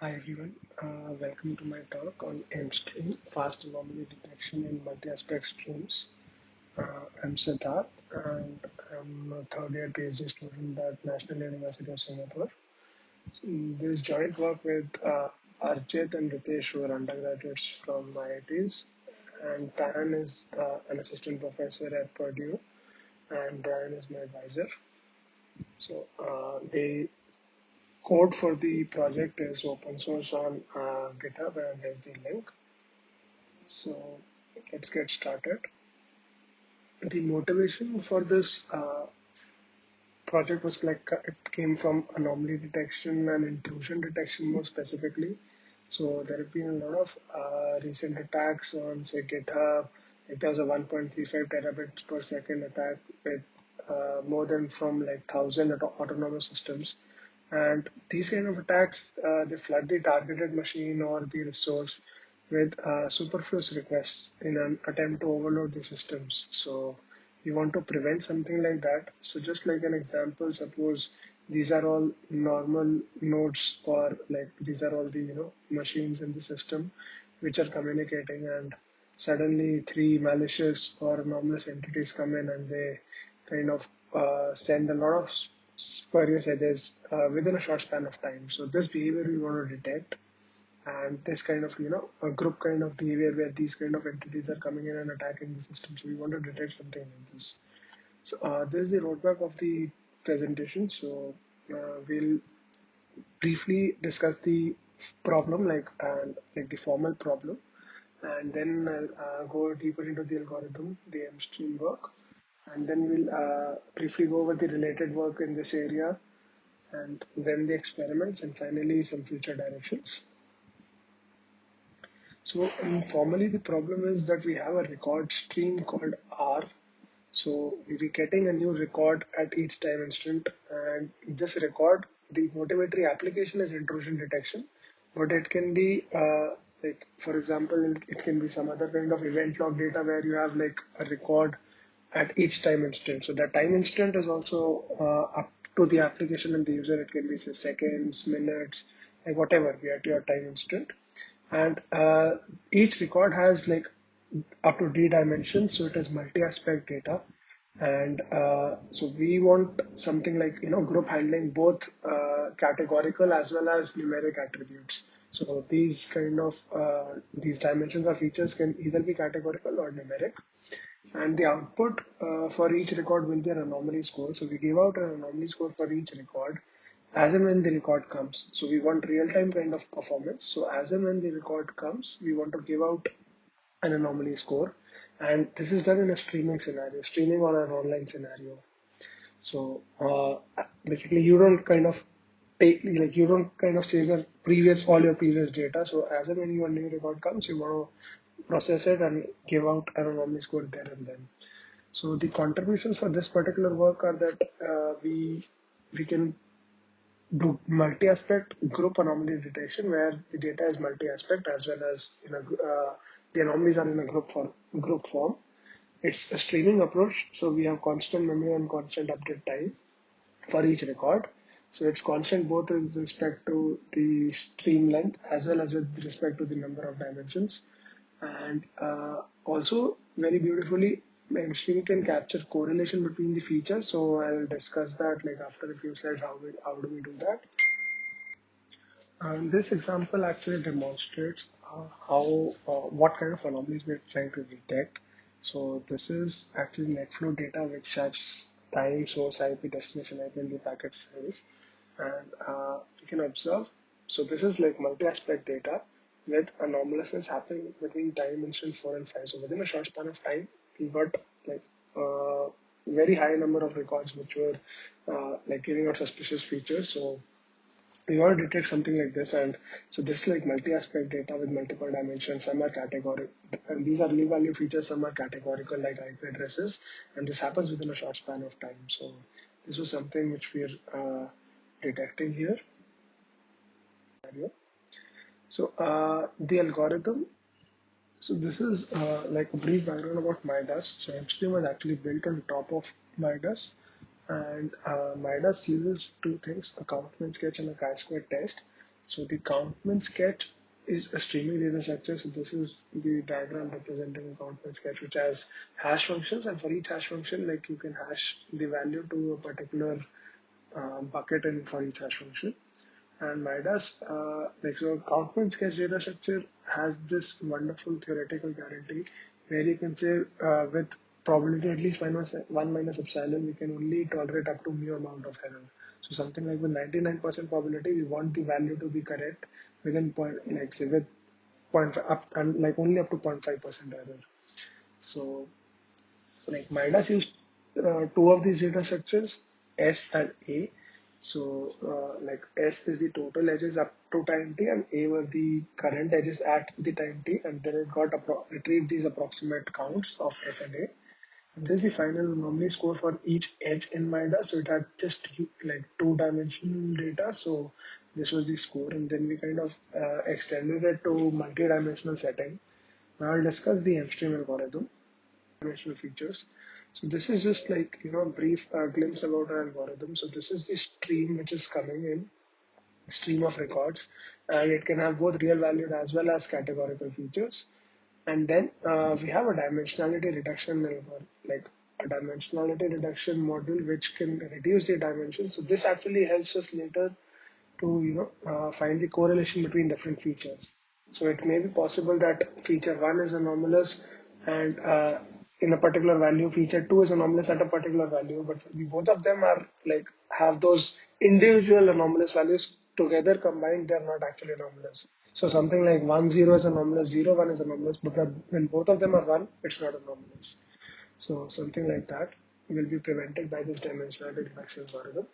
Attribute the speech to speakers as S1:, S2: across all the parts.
S1: Hi everyone, uh, welcome to my talk on MStream, fast anomaly detection in multi-aspect streams. Uh, I'm Siddharth and I'm a third year PhD student at National University of Singapore. So this joint work with uh, Arjit and Ritesh who are undergraduates from IITs and Pan is uh, an assistant professor at Purdue and Bryan is my advisor. So uh, they code for the project is open source on uh, GitHub and there's the link. So let's get started. The motivation for this uh, project was like it came from anomaly detection and intrusion detection more specifically. So there have been a lot of uh, recent attacks on say GitHub. There was a 1.35 terabits per second attack with uh, more than from like thousand autonomous systems and these kind of attacks, uh, they flood the targeted machine or the resource with uh, superfluous requests in an attempt to overload the systems. So we want to prevent something like that. So just like an example, suppose these are all normal nodes or like these are all the you know machines in the system which are communicating and suddenly three malicious or anomalous entities come in and they kind of uh, send a lot of spurious edges uh, within a short span of time. So this behavior we want to detect and this kind of, you know, a group kind of behavior where these kind of entities are coming in and attacking the system. So we want to detect something like this. So uh, this is the roadmap of the presentation. So uh, we'll briefly discuss the problem like and like the formal problem and then I'll uh, go deeper into the algorithm, the MStream work and then we'll uh, briefly go over the related work in this area and then the experiments and finally some future directions. So um, formally the problem is that we have a record stream called R. So we're getting a new record at each time instant and this record, the motivatory application is intrusion detection, but it can be uh, like, for example, it can be some other kind of event log data where you have like a record at each time instant. So that time instant is also uh, up to the application and the user. It can be say, seconds, minutes, like whatever we at your time instant. And uh, each record has like up to d dimensions, so it is multi-aspect data. And uh, so we want something like you know group handling both uh, categorical as well as numeric attributes. So these kind of uh, these dimensions or features can either be categorical or numeric and the output uh, for each record will be an anomaly score. So we give out an anomaly score for each record as and when the record comes. So we want real-time kind of performance. So as and when the record comes, we want to give out an anomaly score. And this is done in a streaming scenario, streaming or an online scenario. So uh, basically you don't kind of take, like you don't kind of save your previous, all your previous data. So as and when your new record comes, you want to process it and give out an anomaly score there and then. So the contributions for this particular work are that uh, we we can do multi-aspect group anomaly detection where the data is multi-aspect as well as in a, uh, the anomalies are in a group form. Group form. It's a streaming approach, so we have constant memory and constant update time for each record. So it's constant both with respect to the stream length as well as with respect to the number of dimensions and uh, also very beautifully MStream can capture correlation between the features. So I'll discuss that like after a few slides, how, we, how do we do that. This example actually demonstrates uh, how, uh, what kind of anomalies we're trying to detect. So this is actually NetFlow data which has time, source IP, destination IP, and the packet size. And uh, you can observe, so this is like multi-aspect data with anomalousness happening between time instant 4 and 5. So within a short span of time, we got like a uh, very high number of records which were uh, like giving out suspicious features. So we want to detect something like this and so this is like multi-aspect data with multiple dimensions some are categorical and these are real value features some are categorical like ip addresses and this happens within a short span of time so this was something which we are uh, detecting here so uh, the algorithm, so this is uh, like a brief background about Midas. So MStream was actually built on top of Midas and uh, Midas uses two things, a Count-Min sketch and a chi-square test. So the Count-Min sketch is a streaming data structure. So this is the diagram representing a Count-Min sketch, which has hash functions, and for each hash function, like you can hash the value to a particular uh, bucket and for each hash function. And Midas, uh, like so, Count-Min sketch data structure has this wonderful theoretical guarantee where you can say uh, with probability at least minus one minus epsilon, we can only tolerate up to mu amount of error. So something like with 99% probability, we want the value to be correct within point, like say with 0.5 up and like only up to 0.5% error. So like Midas used uh, two of these data structures, S and A. So uh, like S is the total edges up to time t and A were the current edges at the time t and then it got retrieved these approximate counts of S and A. And This is the final anomaly score for each edge in MIDAS. So it had just like two dimensional data. So this was the score and then we kind of uh, extended it to multi-dimensional setting. Now I'll discuss the MStream algorithm, dimensional features. So this is just like, you know, a brief uh, glimpse about our algorithm. So this is the stream which is coming in, stream of records, and it can have both real valued as well as categorical features. And then uh, we have a dimensionality reduction like a dimensionality reduction module which can reduce the dimensions. So this actually helps us later to you know uh, find the correlation between different features. So it may be possible that feature one is anomalous and uh, in a particular value, feature two is anomalous at a particular value, but both of them are like have those individual anomalous values together combined, they're not actually anomalous. So something like 1, 0 is anomalous, 0, 1 is anomalous, but when both of them are 1, it's not anomalous. So something like that will be prevented by this dimensionality reduction algorithm.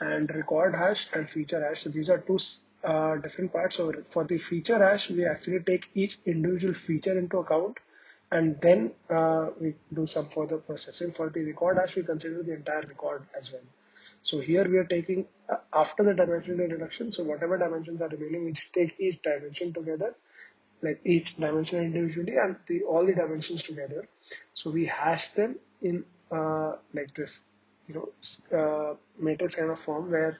S1: And record hash and feature hash, so these are two uh, different parts. So for the feature hash, we actually take each individual feature into account and then uh, we do some further processing. For the record hash, we consider the entire record as well. So here we are taking uh, after the dimensional reduction. So whatever dimensions are remaining, we take each dimension together, like each dimension individually and the all the dimensions together. So we hash them in uh, like this, you know, uh, matrix kind of form where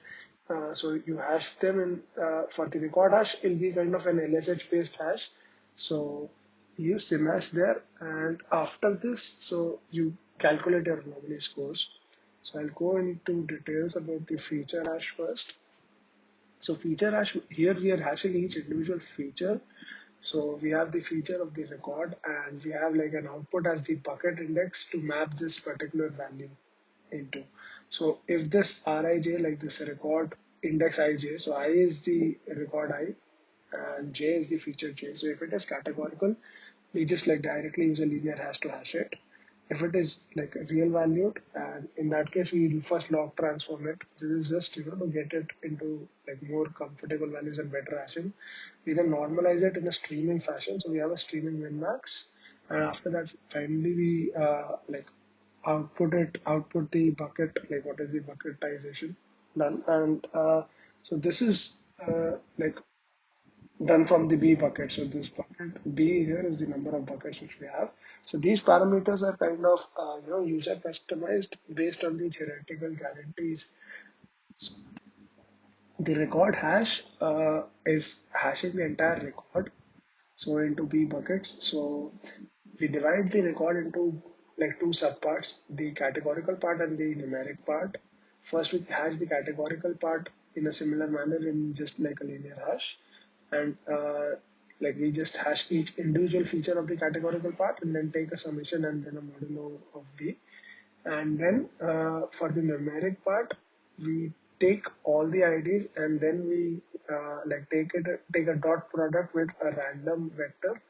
S1: uh, so you hash them in uh, for the record hash, it'll be kind of an LSH based hash. So you simhash there, and after this, so you calculate your anomaly scores. So I'll go into details about the feature hash first. So feature hash, here we are hashing each individual feature. So we have the feature of the record and we have like an output as the bucket index to map this particular value into. So if this Rij, like this record index ij, so i is the record i and j is the feature j. So if it is categorical, we just like directly use a linear hash to hash it. If it is like a real valued and in that case we first log transform it. This is just you know to get it into like more comfortable values and better hashing. We then normalize it in a streaming fashion. So we have a streaming min max and after that finally we uh, like output it output the bucket like what is the bucketization done. And uh, so this is uh, like done from the B bucket. So this bucket B here is the number of buckets which we have. So these parameters are kind of uh, you know user customized based on the theoretical guarantees. So the record hash uh, is hashing the entire record so into B buckets. So we divide the record into like two subparts, the categorical part and the numeric part. First we hash the categorical part in a similar manner in just like a linear hash and uh, like we just hash each individual feature of the categorical part and then take a summation and then a modulo of B. And then uh, for the numeric part, we take all the IDs and then we uh, like take it take a dot product with a random vector.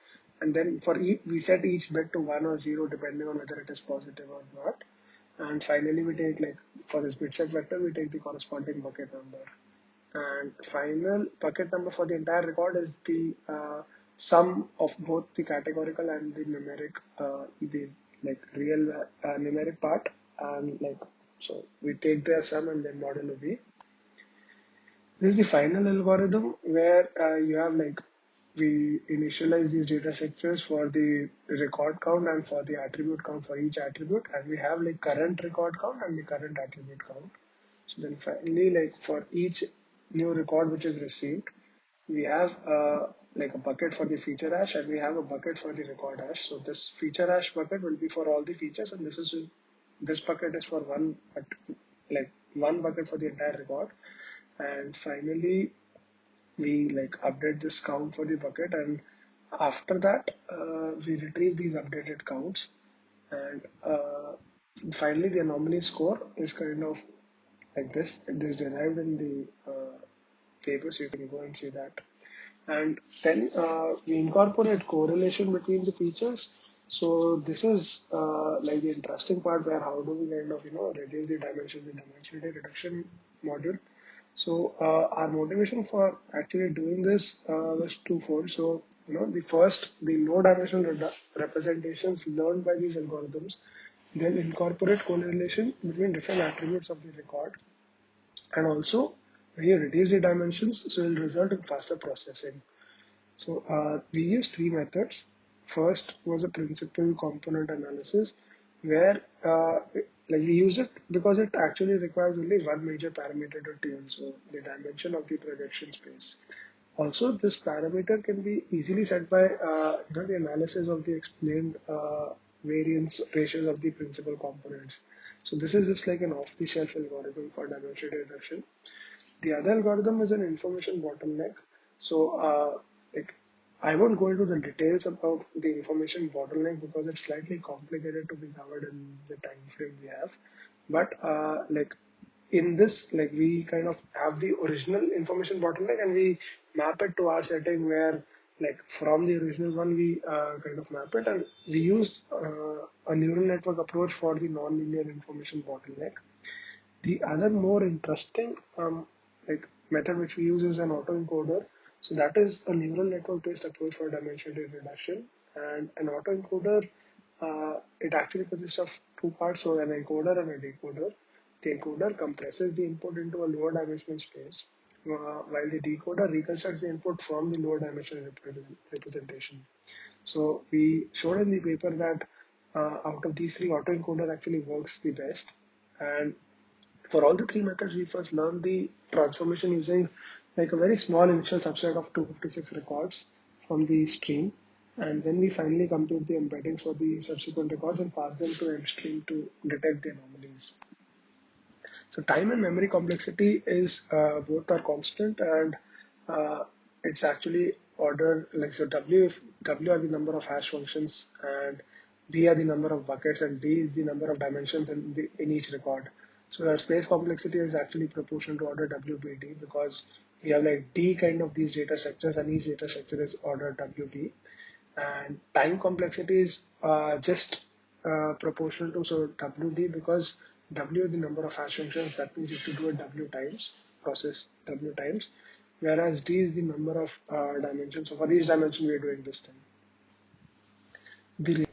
S1: And then for each we set each bit to one or zero depending on whether it is positive or not. And finally we take like for this bit set vector we take the corresponding bucket number and final bucket number for the entire record is the uh, sum of both the categorical and the numeric uh, the like real uh, numeric part. And like so we take their sum and then modulo b this is the final algorithm where uh, you have like we initialize these data structures for the record count and for the attribute count for each attribute. And we have like current record count and the current attribute count. So then finally like for each new record which is received we have uh, like a bucket for the feature hash and we have a bucket for the record hash. So this feature hash bucket will be for all the features and this is this bucket is for one like one bucket for the entire record. And finally, we like update this count for the bucket and after that uh, we retrieve these updated counts and uh, finally the anomaly score is kind of like this it is derived in the paper so you can go and see that. And then uh, we incorporate correlation between the features. So this is uh, like the interesting part where how do we kind of you know reduce the dimensions in dimensionality reduction module. So uh, our motivation for actually doing this uh, was twofold. So you know the first the low dimensional representations learned by these algorithms then incorporate correlation between different attributes of the record and also when you reduce the dimensions so it will result in faster processing. So uh, we use three methods. First was a principal component analysis where uh, like we use it because it actually requires only one major parameter to tune, so the dimension of the projection space. Also, this parameter can be easily set by uh, the analysis of the explained uh, variance ratios of the principal components. So this is just like an off-the-shelf algorithm for dimension reduction. The other algorithm is an information bottleneck. So uh, like I won't go into the details about the information bottleneck because it's slightly complicated to be covered in the time frame we have. But uh, like in this, like we kind of have the original information bottleneck and we map it to our setting where like from the original one we uh, kind of map it and we use uh, a neural network approach for the nonlinear information bottleneck. The other more interesting um, like method which we use is an autoencoder so that is a neural network based approach for dimensionality reduction. And an autoencoder, uh, it actually consists of two parts, so an encoder and a decoder. The encoder compresses the input into a lower dimensional space, uh, while the decoder reconstructs the input from the lower dimensional representation. So we showed in the paper that uh, out of these three, autoencoder actually works the best. And for all the three methods, we first learned the transformation using like a very small initial subset of 256 records from the stream. And then we finally compute the embeddings for the subsequent records and pass them to MStream to detect the anomalies. So time and memory complexity is uh, both are constant and uh, it's actually ordered like so W if W are the number of hash functions and B are the number of buckets and D is the number of dimensions in the in each record. So our space complexity is actually proportional to order WBD because we have like D kind of these data structures and each data structure is order WD and time complexity is uh, just uh, proportional to so WD because W is the number of hash functions that means you have to do it W times process W times whereas D is the number of uh, dimensions so for each dimension we are doing this thing. The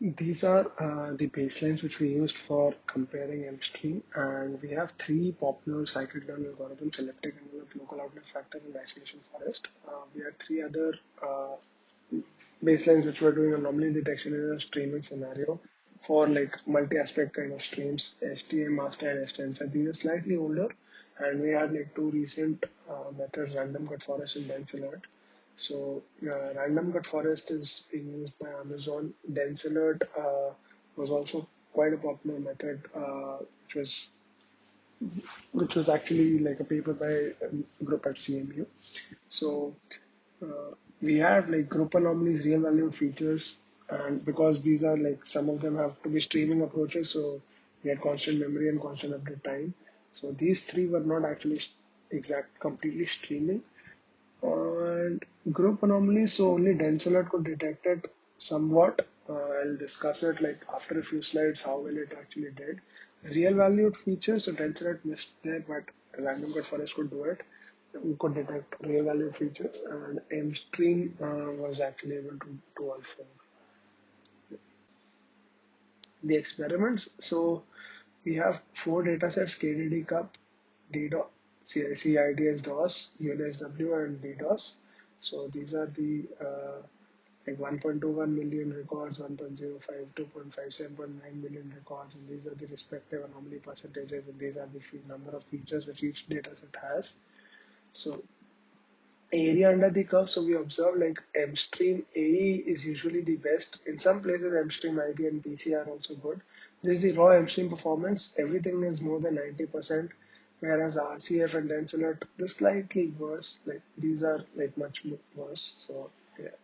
S1: these are uh, the baselines which we used for comparing MStream and we have three popular scikit-learn algorithms, elliptic envelope, local outlier factor and isolation forest. Uh, we have three other uh, baselines which we're doing anomaly detection in a streaming scenario for like multi-aspect kind of streams, STA, MASTA and STenSr. These are slightly older and we had like two recent uh, methods, random cut forest and DenseAlert. So uh, random cut forest is being used by Amazon. DenseAlert uh, was also quite a popular method, uh, which was which was actually like a paper by a group at CMU. So uh, we have like group anomalies, real valued features, and because these are like some of them have to be streaming approaches, so we had constant memory and constant update time. So these three were not actually exact completely streaming and group anomalies so only dense could detect it somewhat. Uh, I'll discuss it like after a few slides how well it actually did. Real valued features so dense missed there but random cut forest could do it. We could detect real valued features and MStream uh, was actually able to do all four. The experiments so we have four datasets KDD cup DDoS CIDS DOS, UNSW, and DDoS. So these are the uh, like 1.21 million records, 1.05, 2.57.9 million records, and these are the respective anomaly percentages, and these are the number of features which each dataset has. So area under the curve. So we observe like MStream AE is usually the best. In some places, MStream IP and PC are also good. This is the raw MStream performance. Everything is more than 90%, whereas RCF and DenseAlert, the slightly worse. Like these are like much worse. So yeah.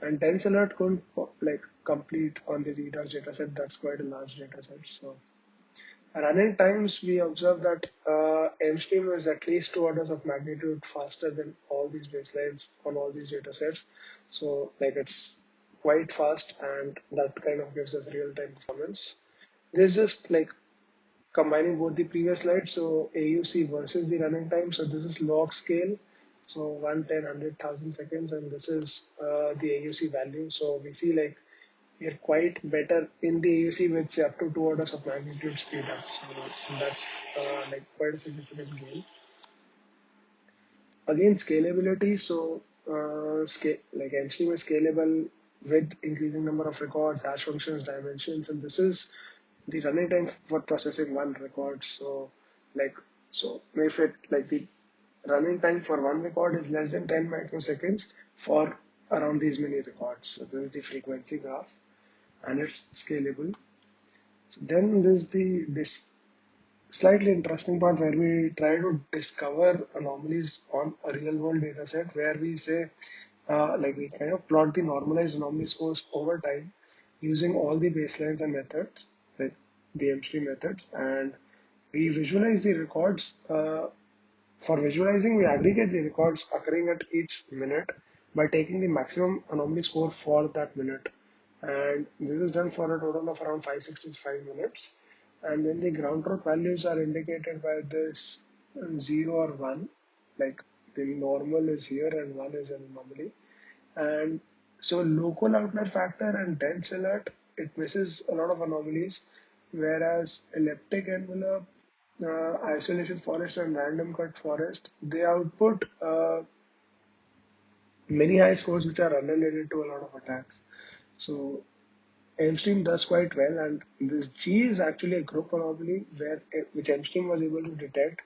S1: And DenseAlert couldn't like complete on the reader's dataset. That's quite a large dataset. So running times, we observe that uh, MStream is at least two orders of magnitude faster than all these baselines on all these datasets. So like it's quite fast and that kind of gives us real-time performance. This is just like combining both the previous slides. So AUC versus the running time. So this is log scale. So 1, 10, 100,000 seconds and this is uh, the AUC value. So we see like we are quite better in the AUC with up to two orders of magnitude speed up. So that's uh, like quite a significant gain. Again, scalability. So uh, scale like MStream is scalable with increasing number of records, hash functions, dimensions, and this is the running time for processing one record. So like so if it like the running time for one record is less than 10 microseconds for around these many records. So this is the frequency graph and it's scalable. So then there's the this slightly interesting part where we try to discover anomalies on a real world data set where we say uh, like we kind of plot the normalized anomaly scores over time using all the baselines and methods the M3 methods and we visualize the records uh, for visualizing we aggregate the records occurring at each minute by taking the maximum anomaly score for that minute. And this is done for a total of around 565 minutes. And then the ground truth values are indicated by this 0 or 1 like the normal is here and 1 is an anomaly. And so local outlier factor and DenseAlert it misses a lot of anomalies whereas elliptic envelope uh, isolation forest and random cut forest they output uh, many high scores which are unrelated to a lot of attacks. So MStream does quite well, and this G is actually a group anomaly where which MStream was able to detect,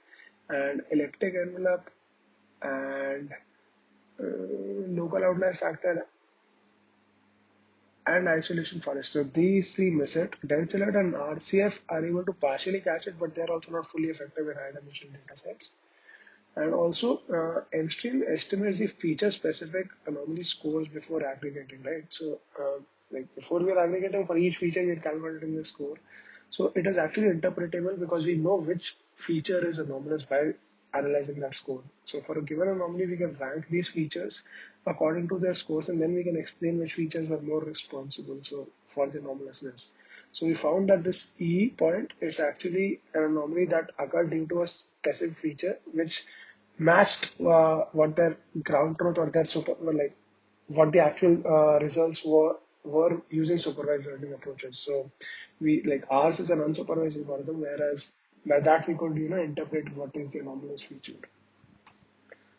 S1: and elliptic envelope and uh, local outlier factor and isolation forest. So these three miss it. DenseAlert and RCF are able to partially catch it, but they're also not fully effective in high dimensional data sets. And also, uh, MStream estimates the feature specific anomaly scores before aggregating, right? So, uh, like before we are aggregating for each feature, we are calculating the score. So it is actually interpretable because we know which feature is anomalous by analyzing that score. So for a given anomaly, we can rank these features according to their scores, and then we can explain which features are more responsible. So for the anomalousness. So we found that this E point is actually an anomaly that occurred due to a specific feature which matched uh, what their ground truth or their super like what the actual uh, results were were using supervised learning approaches. So we like ours is an unsupervised algorithm, whereas by that we could you know interpret what is the anomalous feature.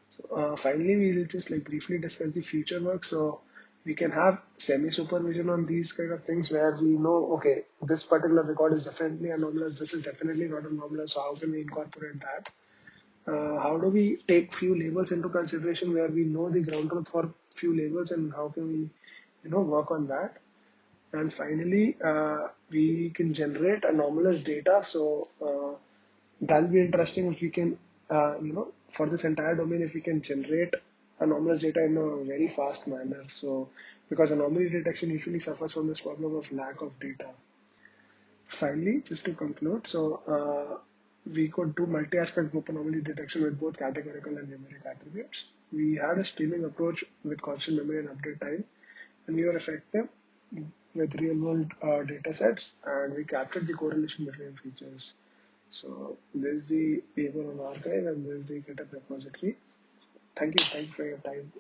S1: So uh, finally, we'll just like briefly discuss the future work. So we can have semi supervision on these kind of things where we know okay this particular record is definitely anomalous, this is definitely not anomalous. So how can we incorporate that? uh, how do we take few labels into consideration where we know the ground truth for few labels and how can we you know work on that and finally uh, we can generate anomalous data. So uh, that'll be interesting if we can uh, you know for this entire domain if we can generate anomalous data in a very fast manner. So because anomaly detection usually suffers from this problem of lack of data. Finally just to conclude so uh, we could do multi-aspect group anomaly detection with both categorical and numeric attributes. We had a streaming approach with constant memory and update time, and we were effective with real-world uh, data sets, and we captured the correlation between features. So this is the paper on arXiv and this is the GitHub repository. thank you, thank you for your time.